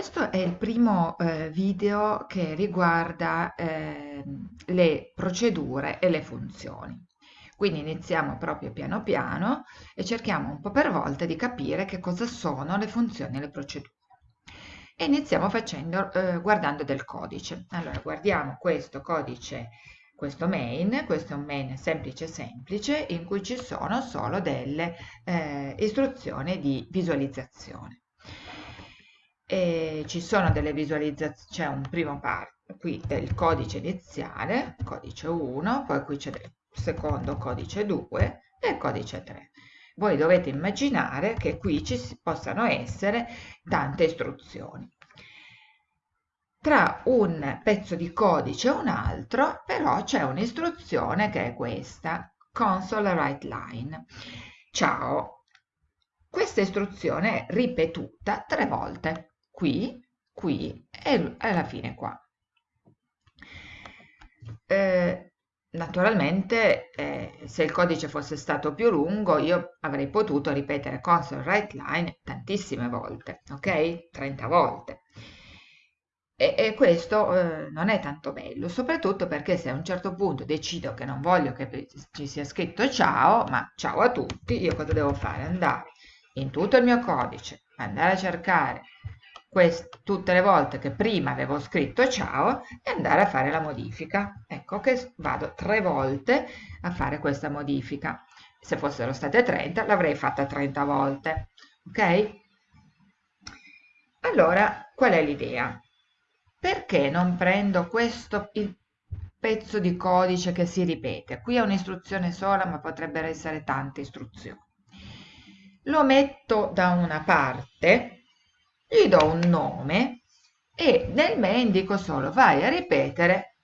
questo è il primo eh, video che riguarda eh, le procedure e le funzioni. Quindi iniziamo proprio piano piano e cerchiamo un po' per volta di capire che cosa sono le funzioni e le procedure. E iniziamo facendo, eh, guardando del codice. Allora, guardiamo questo codice, questo main, questo è un main semplice semplice in cui ci sono solo delle eh, istruzioni di visualizzazione e ci sono delle visualizzazioni, c'è un primo part qui del codice iniziale, codice 1, poi qui c'è il secondo codice 2 e codice 3. Voi dovete immaginare che qui ci possano essere tante istruzioni. Tra un pezzo di codice e un altro, però c'è un'istruzione che è questa, console write line. Ciao. Questa istruzione è ripetuta tre volte qui, qui e alla fine qua. Eh, naturalmente eh, se il codice fosse stato più lungo io avrei potuto ripetere console write line tantissime volte, ok? 30 volte. E, e questo eh, non è tanto bello, soprattutto perché se a un certo punto decido che non voglio che ci sia scritto ciao, ma ciao a tutti, io cosa devo fare? Andare in tutto il mio codice, andare a cercare quest- tutte le volte che prima avevo scritto ciao e andare a fare la modifica. Ecco che vado tre volte a fare questa modifica. Se fossero state 30 l'avrei fatta 30 volte. Ok? Allora, qual è l'idea? Perché non prendo questo il pezzo di codice che si ripete? Qui è un'istruzione sola, ma potrebbero essere tante istruzioni. Lo metto da una parte gli do un nome e nel main dico solo vai a ripetere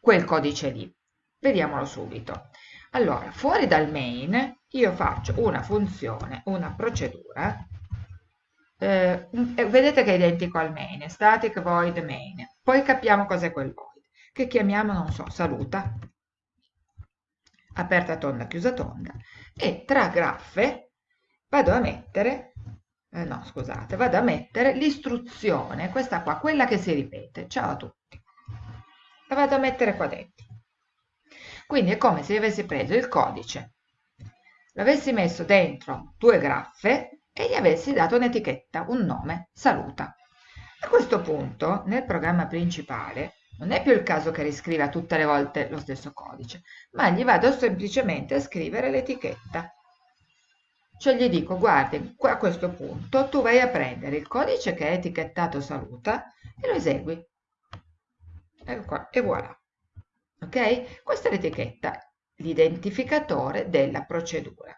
quel codice lì. Vediamolo subito. Allora, fuori dal main io faccio una funzione, una procedura, eh, vedete che è identico al main, static void main, poi capiamo cos'è quel void, che chiamiamo, non so, saluta, aperta tonda, chiusa tonda, e tra graffe vado a mettere eh, no scusate, vado a mettere l'istruzione, questa qua, quella che si ripete, ciao a tutti, la vado a mettere qua dentro. Quindi è come se io avessi preso il codice, l'avessi messo dentro due graffe e gli avessi dato un'etichetta, un nome, saluta. A questo punto, nel programma principale, non è più il caso che riscriva tutte le volte lo stesso codice, ma gli vado semplicemente a scrivere l'etichetta cioè gli dico, guardi, a questo punto tu vai a prendere il codice che è etichettato saluta e lo esegui. Ecco qua, e voilà. Ok? Questa è l'etichetta, l'identificatore della procedura.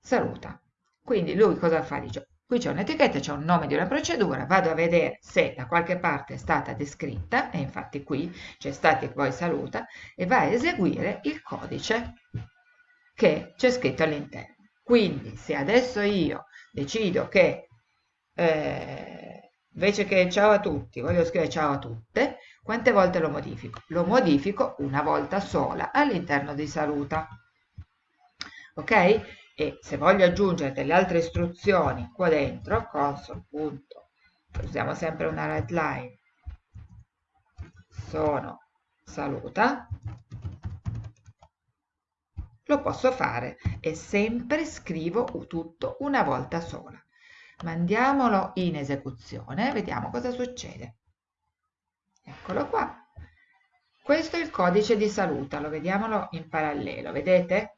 Saluta. Quindi lui cosa fa? Dice, qui c'è un'etichetta, c'è un nome di una procedura, vado a vedere se da qualche parte è stata descritta, e infatti qui c'è static poi saluta, e va a eseguire il codice che c'è scritto all'interno. Quindi se adesso io decido che eh, invece che ciao a tutti voglio scrivere ciao a tutte, quante volte lo modifico? Lo modifico una volta sola all'interno di saluta. Ok? E se voglio aggiungere delle altre istruzioni qua dentro, console. usiamo sempre una red line, sono saluta, lo posso fare e sempre scrivo tutto una volta sola. Mandiamolo in esecuzione, vediamo cosa succede. Eccolo qua. Questo è il codice di saluta, lo vediamolo in parallelo, vedete?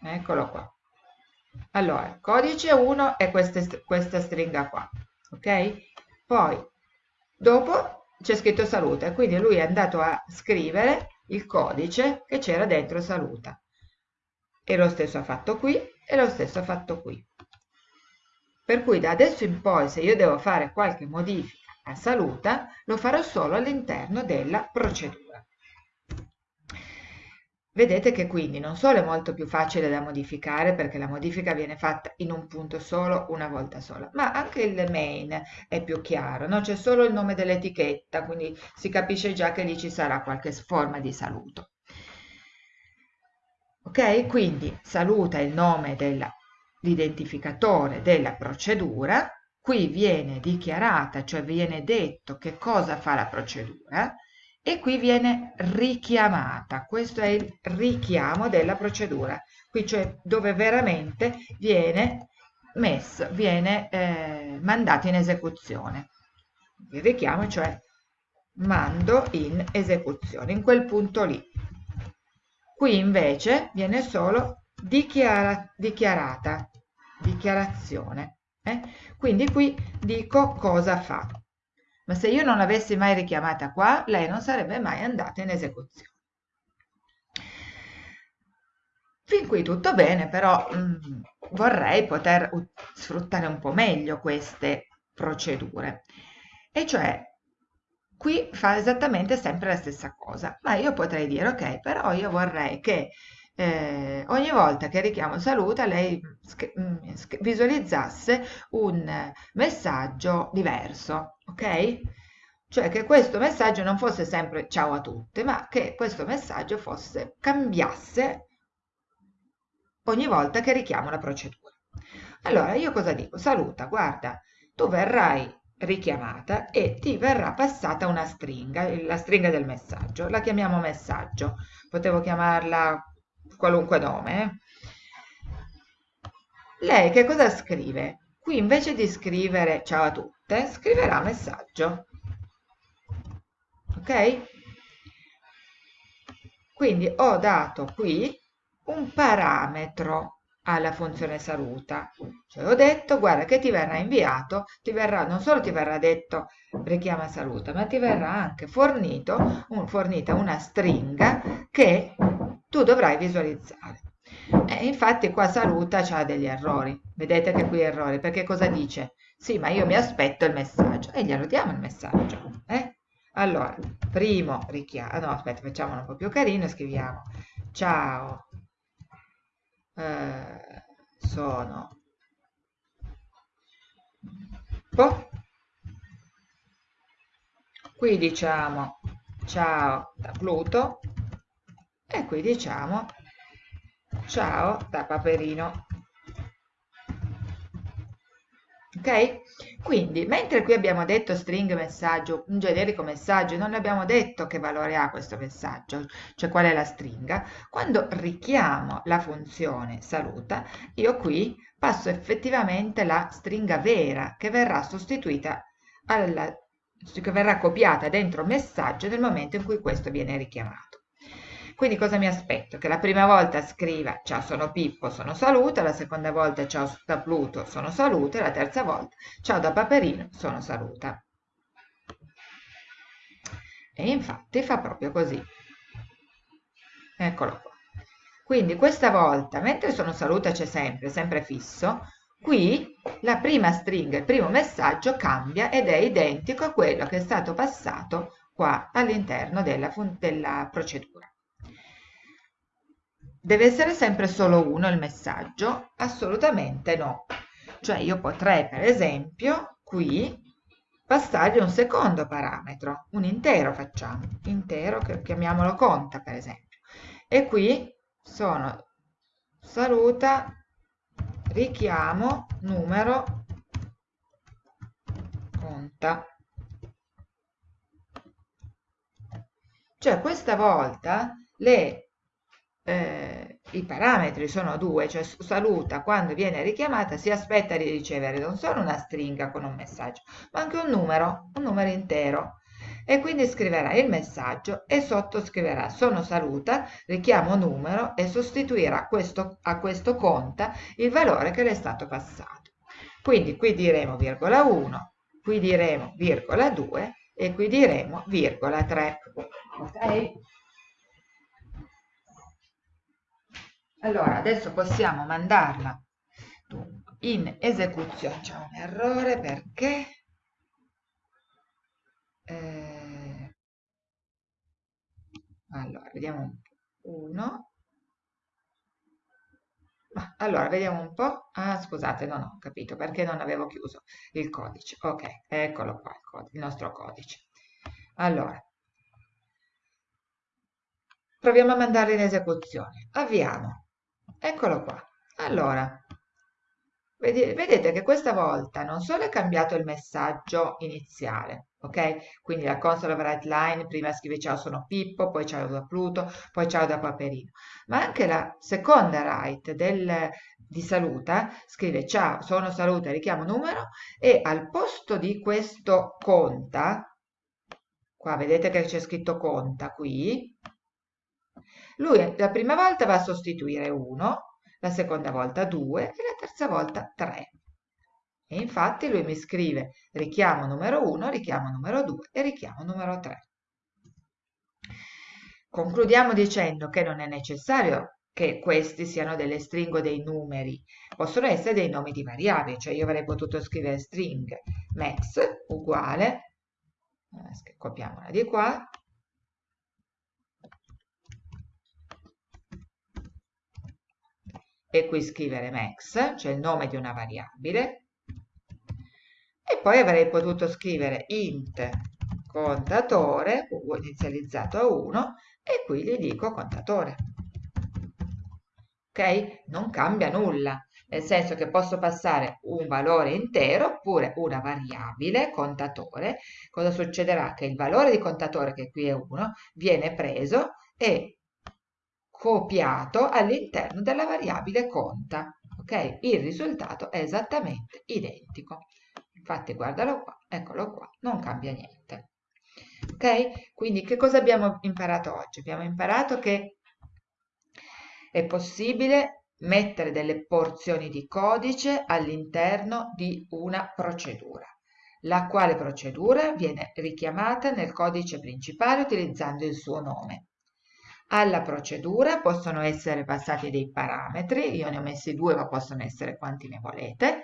Eccolo qua. Allora, codice 1 è questa, questa stringa qua, ok? Poi, dopo c'è scritto saluta, quindi lui è andato a scrivere il codice che c'era dentro saluta e lo stesso ha fatto qui e lo stesso ha fatto qui. Per cui da adesso in poi se io devo fare qualche modifica a saluta lo farò solo all'interno della procedura. Vedete che quindi non solo è molto più facile da modificare perché la modifica viene fatta in un punto solo una volta sola, ma anche il main è più chiaro, no? c'è solo il nome dell'etichetta, quindi si capisce già che lì ci sarà qualche forma di saluto ok? Quindi saluta il nome dell'identificatore della procedura, qui viene dichiarata, cioè viene detto che cosa fa la procedura, e qui viene richiamata. Questo è il richiamo della procedura, qui cioè dove veramente viene messo, viene eh, mandato in esecuzione. Il richiamo, cioè mando in esecuzione, in quel punto lì. Qui invece viene solo dichiara, dichiarata, dichiarazione. Eh? Quindi qui dico cosa fa. Ma se io non l'avessi mai richiamata qua, lei non sarebbe mai andata in esecuzione. Fin qui tutto bene, però mh, mm, vorrei poter sfruttare un po' meglio queste procedure. E cioè, qui fa esattamente sempre la stessa cosa, ma io potrei dire, ok, però io vorrei che eh, ogni volta che richiamo saluta lei mm, visualizzasse un messaggio diverso, ok? Cioè che questo messaggio non fosse sempre ciao a tutte, ma che questo messaggio fosse, cambiasse ogni volta che richiamo la procedura. Allora io cosa dico? Saluta, guarda, tu verrai richiamata e ti verrà passata una stringa, la stringa del messaggio. La chiamiamo messaggio. Potevo chiamarla qualunque nome. Eh. Lei che cosa scrive? Qui invece di scrivere ciao a tutte, scriverà messaggio. Ok? Quindi ho dato qui un parametro alla funzione saluta. Cioè ho detto, guarda, che ti verrà inviato, ti verrà, non solo ti verrà detto richiama saluta, ma ti verrà anche fornito, un, fornita una stringa che tu dovrai visualizzare. E infatti qua saluta c'ha degli errori. Vedete che qui errori, perché cosa dice? Sì, ma io mi aspetto il messaggio. E glielo diamo il messaggio. Eh? Allora, primo richiamo, no aspetta, facciamolo un po' più carino, scriviamo ciao, eh, sono po'. Qui diciamo ciao da Pluto e qui diciamo ciao da Paperino. Ok? Quindi, mentre qui abbiamo detto string messaggio, un generico messaggio, non abbiamo detto che valore ha questo messaggio, cioè qual è la stringa, quando richiamo la funzione saluta, io qui passo effettivamente la stringa vera che verrà sostituita alla, che verrà copiata dentro messaggio nel momento in cui questo viene richiamato. Quindi cosa mi aspetto? Che la prima volta scriva ciao sono Pippo, sono saluta, la seconda volta ciao da Pluto, sono saluta, e la terza volta ciao da Paperino, sono saluta. E infatti fa proprio così. Eccolo qua. Quindi questa volta, mentre sono saluta c'è sempre, sempre fisso, qui la prima stringa, il primo messaggio cambia ed è identico a quello che è stato passato qua all'interno della, della procedura. Deve essere sempre solo uno il messaggio? Assolutamente no. Cioè io potrei, per esempio, qui passargli un secondo parametro, un intero facciamo, intero chiamiamolo conta, per esempio. E qui sono saluta, richiamo, numero, conta. Cioè questa volta le eh, i parametri sono due, cioè saluta quando viene richiamata si aspetta di ricevere non solo una stringa con un messaggio, ma anche un numero, un numero intero. E quindi scriverà il messaggio e sotto scriverà sono saluta, richiamo numero e sostituirà questo, a questo conta il valore che le è stato passato. Quindi qui diremo virgola 1, qui diremo virgola 2 e qui diremo virgola 3. Ok? Allora, adesso possiamo mandarla in esecuzione. C'è un errore perché... Eh, allora, vediamo un po'. Uno. Allora, vediamo un po'. Ah, scusate, non ho capito perché non avevo chiuso il codice. Ok, eccolo qua il, codice, il nostro codice. Allora, proviamo a mandarlo in esecuzione. Avviamo. Eccolo qua. Allora, Vedete che questa volta non solo è cambiato il messaggio iniziale, ok? Quindi la console write line prima scrive ciao sono Pippo, poi ciao da Pluto, poi ciao da Paperino, ma anche la seconda write del, di saluta scrive ciao sono saluta richiamo numero e al posto di questo conta, qua vedete che c'è scritto conta qui, lui la prima volta va a sostituire 1, la seconda volta 2 e la terza volta 3. E infatti lui mi scrive richiamo numero 1, richiamo numero 2 e richiamo numero 3. Concludiamo dicendo che non è necessario che questi siano delle stringhe o dei numeri, possono essere dei nomi di variabili, cioè io avrei potuto scrivere string max uguale, eh, copiamola di qua, e qui scrivere max, cioè il nome di una variabile, e poi avrei potuto scrivere int contatore, inizializzato a 1, e qui gli dico contatore. Ok? Non cambia nulla, nel senso che posso passare un valore intero oppure una variabile contatore. Cosa succederà? Che il valore di contatore, che qui è 1, viene preso e copiato all'interno della variabile conta. Ok? Il risultato è esattamente identico. Infatti guardalo qua, eccolo qua, non cambia niente. Ok? Quindi che cosa abbiamo imparato oggi? Abbiamo imparato che è possibile mettere delle porzioni di codice all'interno di una procedura, la quale procedura viene richiamata nel codice principale utilizzando il suo nome. Alla procedura possono essere passati dei parametri, io ne ho messi due ma possono essere quanti ne volete.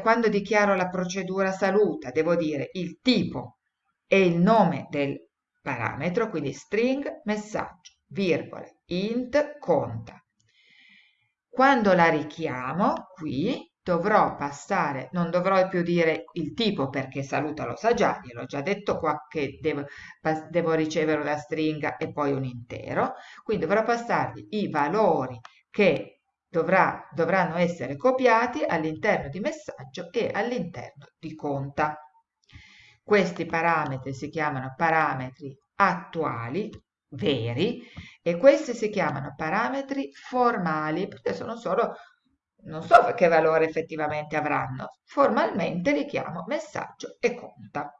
quando dichiaro la procedura saluta devo dire il tipo e il nome del parametro, quindi string, messaggio, virgole, int, conta. Quando la richiamo qui dovrò passare, non dovrò più dire il tipo perché saluta lo sa già, gliel'ho già detto qua che devo, devo, ricevere una stringa e poi un intero, quindi dovrò passargli i valori che dovrà, dovranno essere copiati all'interno di messaggio e all'interno di conta. Questi parametri si chiamano parametri attuali, veri, e questi si chiamano parametri formali perché sono solo non so che valore effettivamente avranno, formalmente li chiamo messaggio e conta.